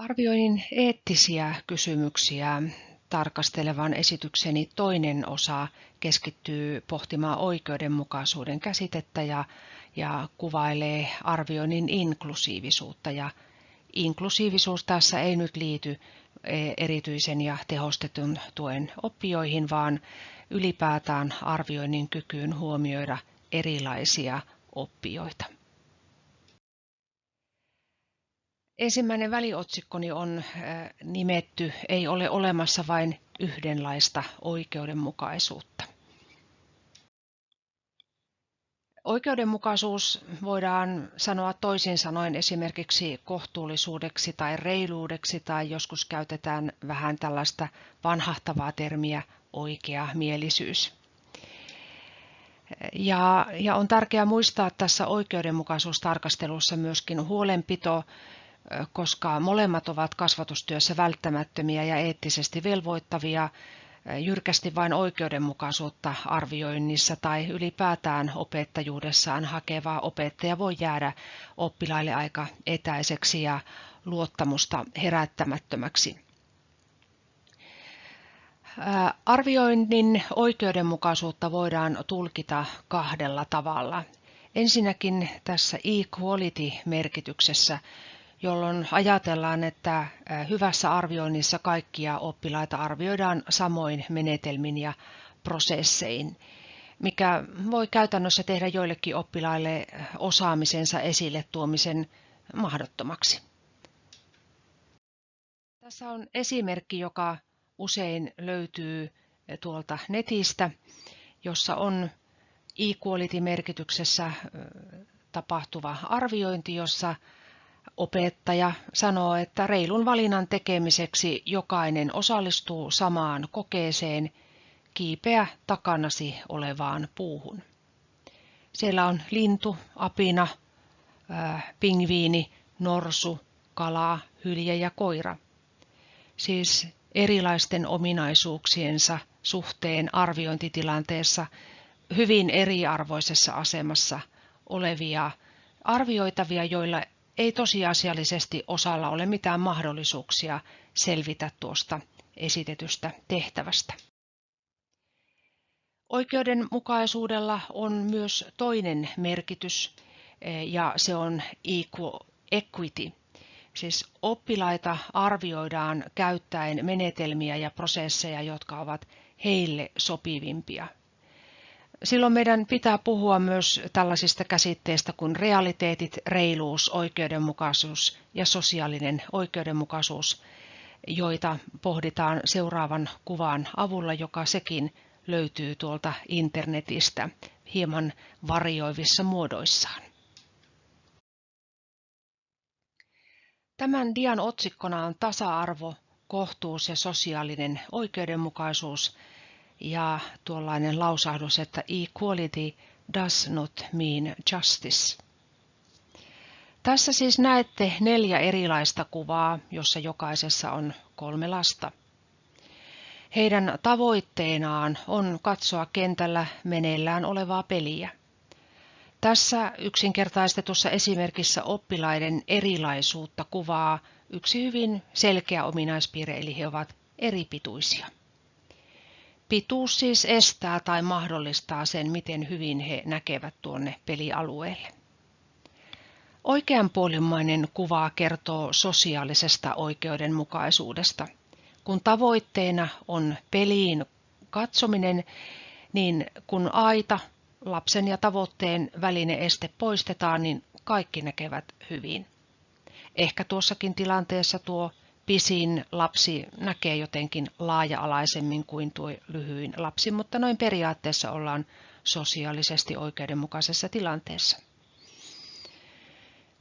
Arvioinnin eettisiä kysymyksiä tarkastelevan esitykseni toinen osa keskittyy pohtimaan oikeudenmukaisuuden käsitettä ja, ja kuvailee arvioinnin inklusiivisuutta. Ja inklusiivisuus tässä ei nyt liity e, erityisen ja tehostetun tuen oppijoihin, vaan ylipäätään arvioinnin kykyyn huomioida erilaisia oppijoita. Ensimmäinen väliotsikkoni on nimetty Ei ole olemassa vain yhdenlaista oikeudenmukaisuutta. Oikeudenmukaisuus voidaan sanoa toisin sanoen esimerkiksi kohtuullisuudeksi tai reiluudeksi tai joskus käytetään vähän tällaista vanhahtavaa termiä oikea mielisyys. Ja, ja on tärkeää muistaa tässä oikeudenmukaisuustarkastelussa myöskin huolenpito koska molemmat ovat kasvatustyössä välttämättömiä ja eettisesti velvoittavia, jyrkästi vain oikeudenmukaisuutta arvioinnissa tai ylipäätään opettajuudessaan hakeva opettaja voi jäädä oppilaille aika etäiseksi ja luottamusta herättämättömäksi. Arvioinnin oikeudenmukaisuutta voidaan tulkita kahdella tavalla. Ensinnäkin tässä equality-merkityksessä jolloin ajatellaan, että hyvässä arvioinnissa kaikkia oppilaita arvioidaan samoin menetelmin ja prosessein, mikä voi käytännössä tehdä joillekin oppilaille osaamisensa esille tuomisen mahdottomaksi. Tässä on esimerkki, joka usein löytyy tuolta netistä, jossa on equality-merkityksessä tapahtuva arviointi, jossa Opettaja sanoo, että reilun valinnan tekemiseksi jokainen osallistuu samaan kokeeseen kiipeä takanasi olevaan puuhun. Siellä on lintu, apina, pingviini, norsu, kala, hylje ja koira. Siis erilaisten ominaisuuksiensa suhteen arviointitilanteessa hyvin eriarvoisessa asemassa olevia arvioitavia, joilla ei tosiasiallisesti osalla ole mitään mahdollisuuksia selvitä tuosta esitetystä tehtävästä. Oikeudenmukaisuudella on myös toinen merkitys eh, ja se on equity. Siis oppilaita arvioidaan käyttäen menetelmiä ja prosesseja, jotka ovat heille sopivimpia Silloin meidän pitää puhua myös tällaisista käsitteistä kuin realiteetit, reiluus, oikeudenmukaisuus ja sosiaalinen oikeudenmukaisuus, joita pohditaan seuraavan kuvan avulla, joka sekin löytyy tuolta internetistä hieman varjoivissa muodoissaan. Tämän dian otsikkona on tasa-arvo, kohtuus ja sosiaalinen oikeudenmukaisuus – ja tuollainen lausahdus, että equality does not mean justice. Tässä siis näette neljä erilaista kuvaa, jossa jokaisessa on kolme lasta. Heidän tavoitteenaan on katsoa kentällä meneillään olevaa peliä. Tässä yksinkertaistetussa esimerkissä oppilaiden erilaisuutta kuvaa yksi hyvin selkeä ominaispiirre, eli he ovat eripituisia. Pituus siis estää tai mahdollistaa sen, miten hyvin he näkevät tuonne pelialueelle. Oikeanpuolimmainen kuva kertoo sosiaalisesta oikeudenmukaisuudesta. Kun tavoitteena on peliin katsominen, niin kun aita, lapsen ja tavoitteen välinen este poistetaan, niin kaikki näkevät hyvin. Ehkä tuossakin tilanteessa tuo pisin lapsi näkee jotenkin laaja-alaisemmin kuin tuo lyhyin lapsi, mutta noin periaatteessa ollaan sosiaalisesti oikeudenmukaisessa tilanteessa.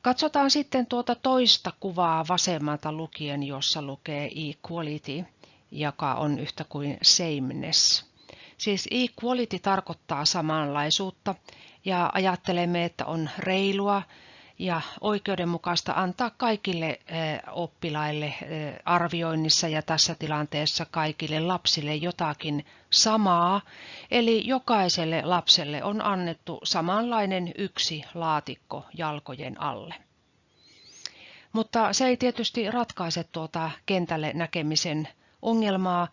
Katsotaan sitten tuota toista kuvaa vasemmalta lukien, jossa lukee equality, joka on yhtä kuin sameness. Siis equality tarkoittaa samanlaisuutta ja ajattelemme, että on reilua ja oikeudenmukaista antaa kaikille eh, oppilaille eh, arvioinnissa ja tässä tilanteessa kaikille lapsille jotakin samaa, eli jokaiselle lapselle on annettu samanlainen yksi laatikko jalkojen alle. Mutta se ei tietysti ratkaise tuota kentälle näkemisen ongelmaa.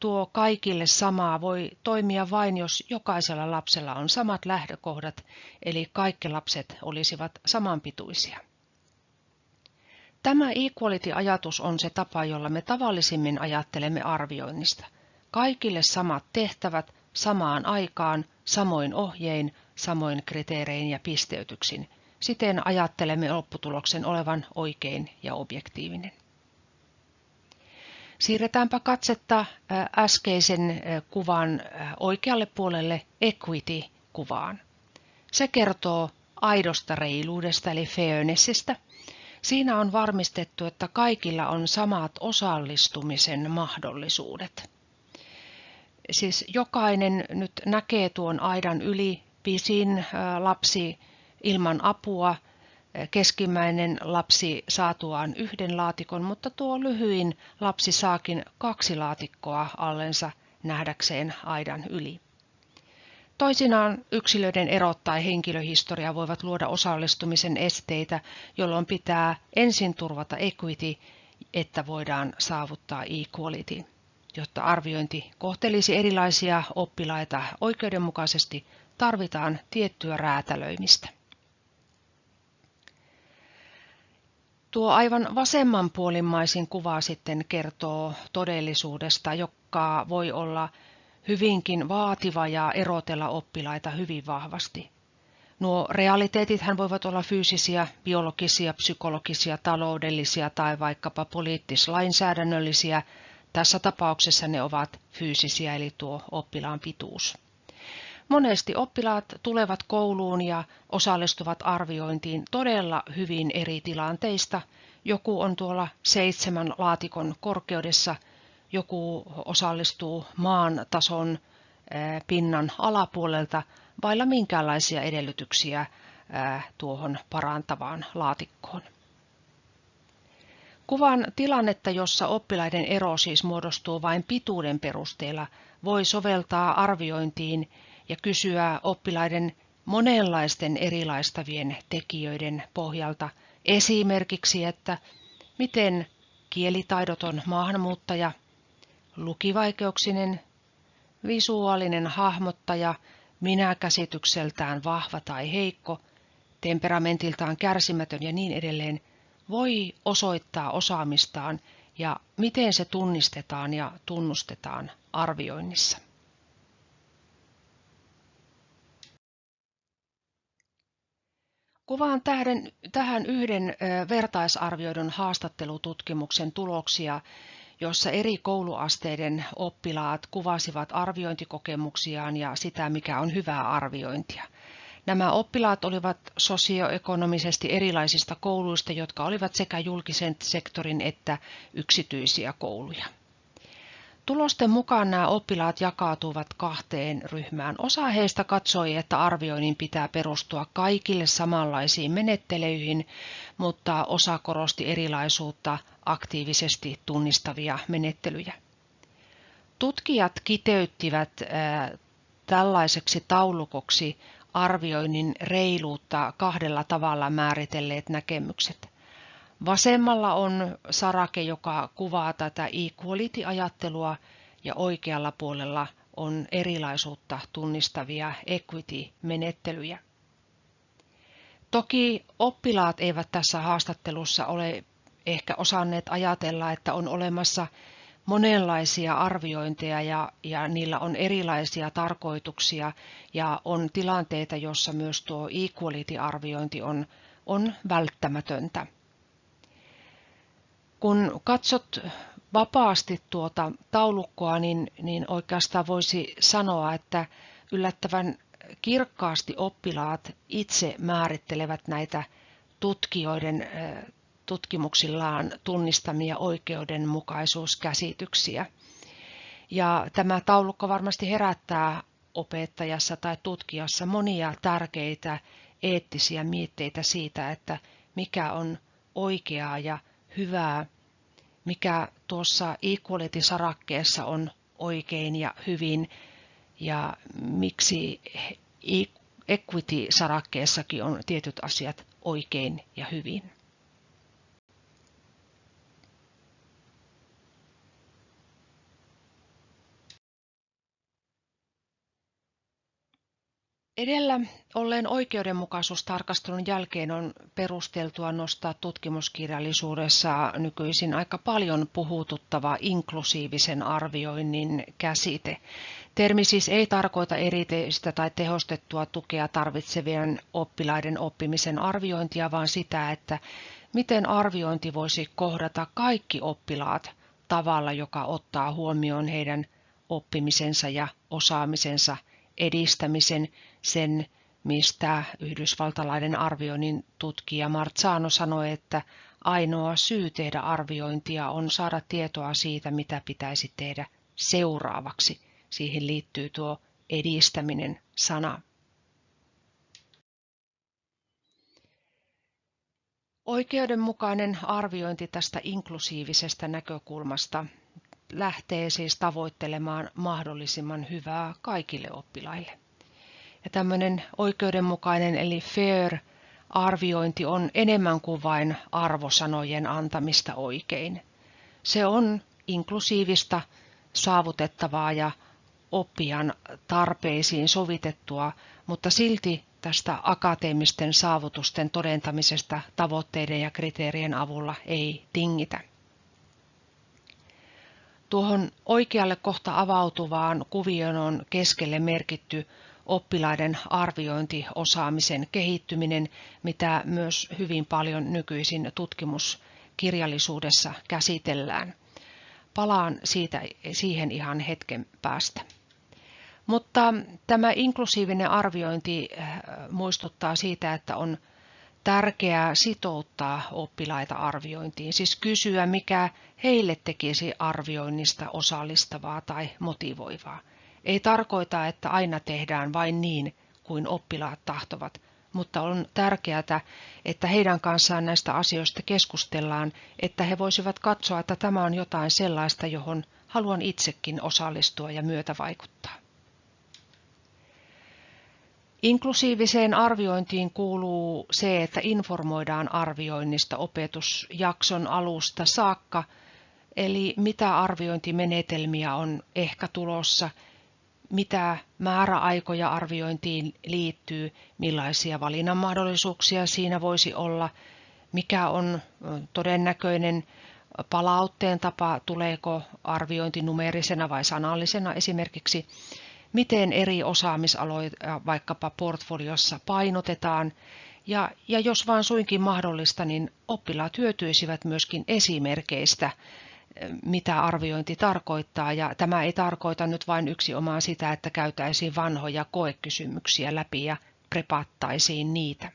Tuo kaikille samaa voi toimia vain, jos jokaisella lapsella on samat lähtökohdat, eli kaikki lapset olisivat samanpituisia. Tämä equality-ajatus on se tapa, jolla me tavallisimmin ajattelemme arvioinnista. Kaikille samat tehtävät samaan aikaan, samoin ohjein, samoin kriteerein ja pisteytyksin. Siten ajattelemme lopputuloksen olevan oikein ja objektiivinen. Siirretäänpä katsetta äskeisen kuvan oikealle puolelle equity-kuvaan. Se kertoo aidosta reiluudesta eli fairnessistä. Siinä on varmistettu, että kaikilla on samat osallistumisen mahdollisuudet. Siis jokainen nyt näkee tuon aidan yli pisin lapsi ilman apua, keskimmäinen lapsi saatuaan yhden laatikon, mutta tuo lyhyin lapsi saakin kaksi laatikkoa allensa nähdäkseen aidan yli. Toisinaan yksilöiden erot tai henkilöhistoria voivat luoda osallistumisen esteitä, jolloin pitää ensin turvata equity, että voidaan saavuttaa equality. Jotta arviointi kohtelisi erilaisia oppilaita oikeudenmukaisesti, tarvitaan tiettyä räätälöimistä. Tuo aivan vasemmanpuolimmaisin kuva sitten kertoo todellisuudesta, joka voi olla hyvinkin vaativa ja erotella oppilaita hyvin vahvasti. Nuo realiteetithän voivat olla fyysisiä, biologisia, psykologisia, taloudellisia tai vaikkapa poliittis-lainsäädännöllisiä. Tässä tapauksessa ne ovat fyysisiä, eli tuo oppilaan pituus. Monesti oppilaat tulevat kouluun ja osallistuvat arviointiin todella hyvin eri tilanteista. Joku on tuolla seitsemän laatikon korkeudessa, joku osallistuu maan tason pinnan alapuolelta vailla minkäänlaisia edellytyksiä tuohon parantavaan laatikkoon. Kuvan tilannetta, jossa oppilaiden ero siis muodostuu vain pituuden perusteella, voi soveltaa arviointiin ja kysyä oppilaiden monenlaisten erilaistavien tekijöiden pohjalta esimerkiksi, että miten kielitaidoton maahanmuuttaja, lukivaikeuksinen, visuaalinen hahmottaja, minäkäsitykseltään vahva tai heikko, temperamentiltaan kärsimätön ja niin edelleen, voi osoittaa osaamistaan ja miten se tunnistetaan ja tunnustetaan arvioinnissa. Kuvaan tähden, tähän yhden vertaisarvioidun haastattelututkimuksen tuloksia, jossa eri kouluasteiden oppilaat kuvasivat arviointikokemuksiaan ja sitä, mikä on hyvää arviointia. Nämä oppilaat olivat sosioekonomisesti erilaisista kouluista, jotka olivat sekä julkisen sektorin että yksityisiä kouluja. Tulosten mukaan nämä oppilaat jakautuvat kahteen ryhmään. Osa heistä katsoi, että arvioinnin pitää perustua kaikille samanlaisiin menettelyihin, mutta osa korosti erilaisuutta aktiivisesti tunnistavia menettelyjä. Tutkijat kiteyttivät tällaiseksi taulukoksi arvioinnin reiluutta kahdella tavalla määritelleet näkemykset. Vasemmalla on sarake, joka kuvaa tätä equality-ajattelua ja oikealla puolella on erilaisuutta tunnistavia equity-menettelyjä. Toki oppilaat eivät tässä haastattelussa ole ehkä osanneet ajatella, että on olemassa monenlaisia arviointeja ja, ja niillä on erilaisia tarkoituksia ja on tilanteita, jossa myös tuo equality-arviointi on, on välttämätöntä. Kun katsot vapaasti tuota taulukkoa, niin, niin oikeastaan voisi sanoa, että yllättävän kirkkaasti oppilaat itse määrittelevät näitä tutkijoiden tutkimuksillaan tunnistamia oikeudenmukaisuuskäsityksiä. Ja tämä taulukko varmasti herättää opettajassa tai tutkijassa monia tärkeitä eettisiä mietteitä siitä, että mikä on oikeaa ja hyvää, mikä tuossa equality-sarakkeessa on oikein ja hyvin ja miksi equity-sarakkeessakin on tietyt asiat oikein ja hyvin. Edellä olleen oikeudenmukaisuustarkastelun jälkeen on perusteltua nostaa tutkimuskirjallisuudessa nykyisin aika paljon puhututtava inklusiivisen arvioinnin käsite. Termi siis ei tarkoita erityistä tai tehostettua tukea tarvitsevien oppilaiden oppimisen arviointia, vaan sitä, että miten arviointi voisi kohdata kaikki oppilaat tavalla, joka ottaa huomioon heidän oppimisensa ja osaamisensa edistämisen, sen mistä yhdysvaltalainen arvioinnin tutkija Marzano sanoi, että ainoa syy tehdä arviointia on saada tietoa siitä, mitä pitäisi tehdä seuraavaksi. Siihen liittyy tuo edistäminen sana. Oikeudenmukainen arviointi tästä inklusiivisesta näkökulmasta lähtee siis tavoittelemaan mahdollisimman hyvää kaikille oppilaille. Ja tämmöinen oikeudenmukainen eli fair arviointi on enemmän kuin vain arvosanojen antamista oikein. Se on inklusiivista, saavutettavaa ja oppijan tarpeisiin sovitettua, mutta silti tästä akateemisten saavutusten todentamisesta tavoitteiden ja kriteerien avulla ei tingitä. Tuohon oikealle kohta avautuvaan kuvioon on keskelle merkitty oppilaiden arviointiosaamisen kehittyminen, mitä myös hyvin paljon nykyisin tutkimuskirjallisuudessa käsitellään. Palaan siitä, siihen ihan hetken päästä. Mutta tämä inklusiivinen arviointi äh, muistuttaa siitä, että on tärkeää sitouttaa oppilaita arviointiin, siis kysyä, mikä heille tekisi arvioinnista osallistavaa tai motivoivaa. Ei tarkoita, että aina tehdään vain niin kuin oppilaat tahtovat, mutta on tärkeää, että heidän kanssaan näistä asioista keskustellaan, että he voisivat katsoa, että tämä on jotain sellaista, johon haluan itsekin osallistua ja myötävaikuttaa. Inklusiiviseen arviointiin kuuluu se, että informoidaan arvioinnista opetusjakson alusta saakka, eli mitä arviointimenetelmiä on ehkä tulossa, mitä määräaikoja arviointiin liittyy, millaisia valinnan mahdollisuuksia siinä voisi olla, mikä on todennäköinen palautteen tapa, tuleeko arviointi numerisena vai sanallisena. Esimerkiksi, miten eri osaamisaloja vaikkapa portfoliossa painotetaan, ja, ja jos vain suinkin mahdollista, niin oppilaat hyötyisivät myöskin esimerkeistä, mitä arviointi tarkoittaa, ja tämä ei tarkoita nyt vain yksi omaan sitä, että käytäisiin vanhoja koekysymyksiä läpi ja prepattaisiin niitä.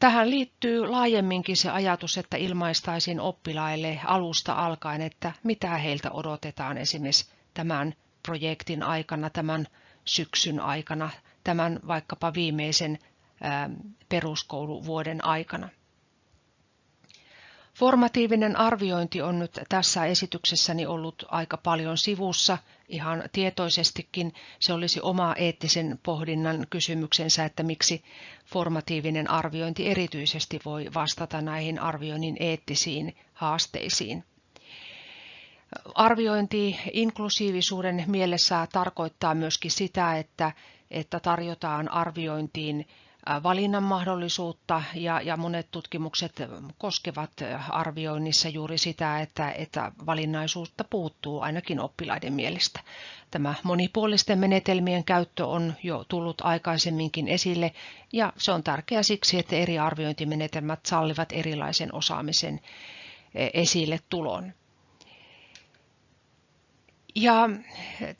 Tähän liittyy laajemminkin se ajatus, että ilmaistaisiin oppilaille alusta alkaen, että mitä heiltä odotetaan esimerkiksi tämän projektin aikana, tämän syksyn aikana, tämän vaikkapa viimeisen peruskouluvuoden aikana. Formatiivinen arviointi on nyt tässä esityksessäni ollut aika paljon sivussa ihan tietoisestikin. Se olisi oma eettisen pohdinnan kysymyksensä, että miksi formatiivinen arviointi erityisesti voi vastata näihin arvioinnin eettisiin haasteisiin. Arviointi inklusiivisuuden mielessä tarkoittaa myöskin sitä, että, että tarjotaan arviointiin valinnan mahdollisuutta ja, ja monet tutkimukset koskevat arvioinnissa juuri sitä, että, että valinnaisuutta puuttuu ainakin oppilaiden mielestä. Tämä monipuolisten menetelmien käyttö on jo tullut aikaisemminkin esille ja se on tärkeää siksi, että eri arviointimenetelmät sallivat erilaisen osaamisen esille tulon. Ja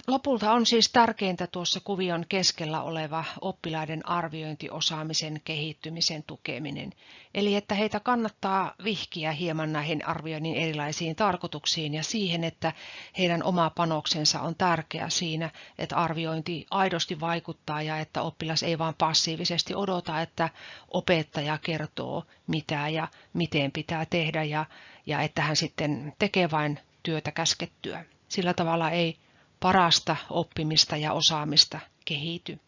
lopulta on siis tärkeintä tuossa kuvion keskellä oleva oppilaiden arviointiosaamisen kehittymisen tukeminen. Eli että heitä kannattaa vihkiä hieman näihin arvioinnin erilaisiin tarkoituksiin ja siihen, että heidän oma panoksensa on tärkeä siinä, että arviointi aidosti vaikuttaa ja että oppilas ei vaan passiivisesti odota, että opettaja kertoo mitä ja miten pitää tehdä ja, ja että hän sitten tekee vain työtä käskettyä. Sillä tavalla ei parasta oppimista ja osaamista kehity.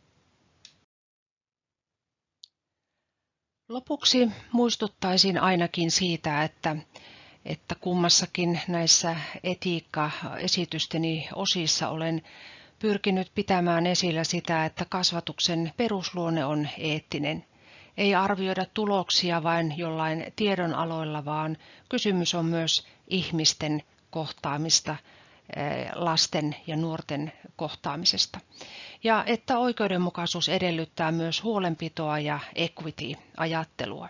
Lopuksi muistuttaisin ainakin siitä, että, että kummassakin näissä etiikka-esitysteni osissa olen pyrkinyt pitämään esillä sitä, että kasvatuksen perusluonne on eettinen. Ei arvioida tuloksia vain jollain tiedonaloilla, vaan kysymys on myös ihmisten kohtaamista, lasten ja nuorten kohtaamisesta. Ja että oikeudenmukaisuus edellyttää myös huolenpitoa ja equity-ajattelua.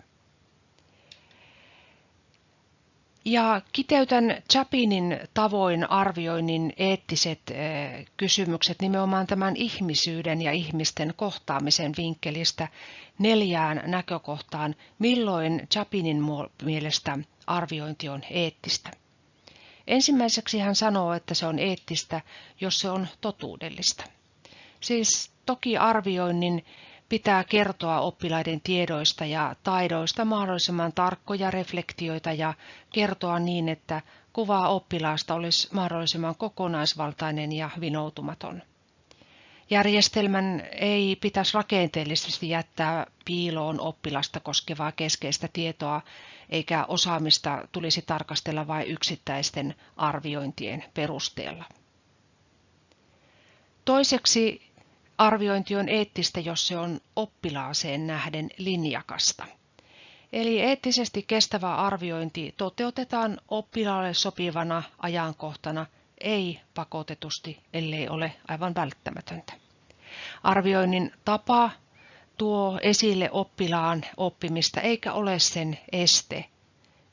Ja kiteytän Chapinin tavoin arvioinnin eettiset eh, kysymykset nimenomaan tämän ihmisyyden ja ihmisten kohtaamisen vinkkelistä neljään näkökohtaan, milloin Chapinin mielestä arviointi on eettistä. Ensimmäiseksi hän sanoo, että se on eettistä, jos se on totuudellista. Siis toki arvioinnin pitää kertoa oppilaiden tiedoista ja taidoista mahdollisimman tarkkoja reflektioita ja kertoa niin, että kuva oppilaasta olisi mahdollisimman kokonaisvaltainen ja vinoutumaton. Järjestelmän ei pitäisi rakenteellisesti jättää piiloon oppilasta koskevaa keskeistä tietoa, eikä osaamista tulisi tarkastella vain yksittäisten arviointien perusteella. Toiseksi Arviointi on eettistä, jos se on oppilaaseen nähden linjakasta. Eli eettisesti kestävä arviointi toteutetaan oppilaalle sopivana ajankohtana, ei pakotetusti, ellei ole aivan välttämätöntä. Arvioinnin tapa tuo esille oppilaan oppimista eikä ole sen este,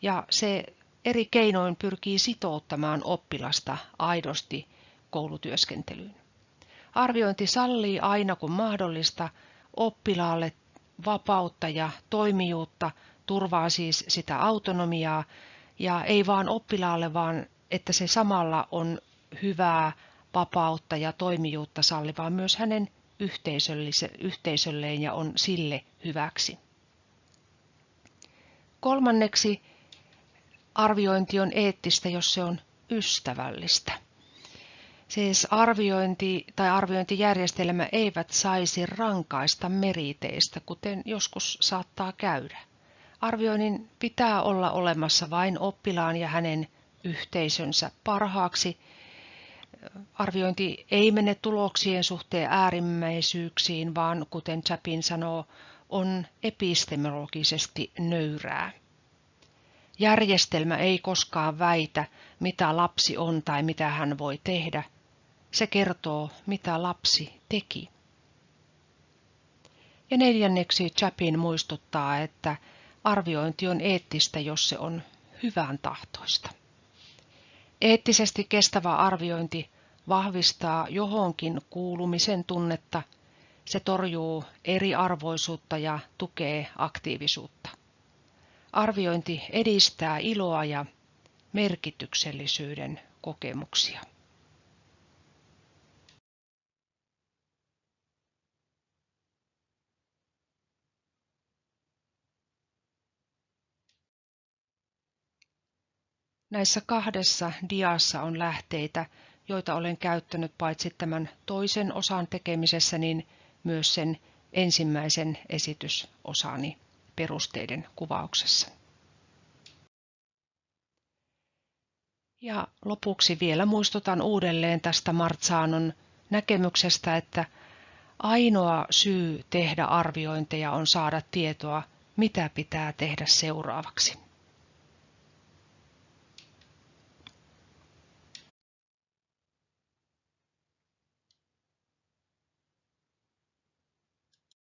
ja se eri keinoin pyrkii sitouttamaan oppilasta aidosti koulutyöskentelyyn. Arviointi sallii aina kun mahdollista oppilaalle vapautta ja toimijuutta, turvaa siis sitä autonomiaa ja ei vaan oppilaalle, vaan että se samalla on hyvää vapautta ja toimijuutta sallivaa myös hänen yhteisölleen ja on sille hyväksi. Kolmanneksi arviointi on eettistä, jos se on ystävällistä. Siis arviointi tai arviointijärjestelmä eivät saisi rankaista meriteistä, kuten joskus saattaa käydä. Arvioinnin pitää olla olemassa vain oppilaan ja hänen yhteisönsä parhaaksi. Arviointi ei mene tuloksien suhteen äärimmäisyyksiin, vaan kuten Chapin sanoo, on epistemologisesti nöyrää. Järjestelmä ei koskaan väitä, mitä lapsi on tai mitä hän voi tehdä – se kertoo, mitä lapsi teki. Ja neljänneksi Chapin muistuttaa, että arviointi on eettistä, jos se on hyvän tahtoista. Eettisesti kestävä arviointi vahvistaa johonkin kuulumisen tunnetta, se torjuu eriarvoisuutta ja tukee aktiivisuutta. Arviointi edistää iloa ja merkityksellisyyden kokemuksia. Näissä kahdessa diassa on lähteitä, joita olen käyttänyt paitsi tämän toisen osan tekemisessä, niin myös sen ensimmäisen esitysosani perusteiden kuvauksessa. Ja lopuksi vielä muistutan uudelleen tästä Martsaanon näkemyksestä, että ainoa syy tehdä arviointeja on saada tietoa, mitä pitää tehdä seuraavaksi.